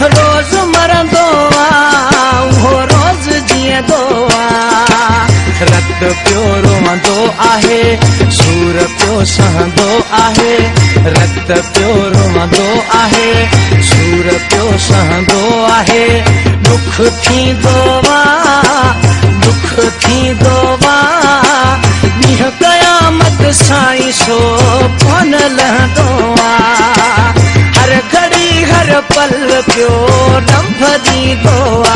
روز مرندو آهي اهو روز جيئندو آهي رت پيو روهندو آهي سور پيو سهندو آهي. رت پيو روهندو آهي سور پيو سهندو آهي هر گهڙي هر پل پيو ڊنڀ ڏيندو آهي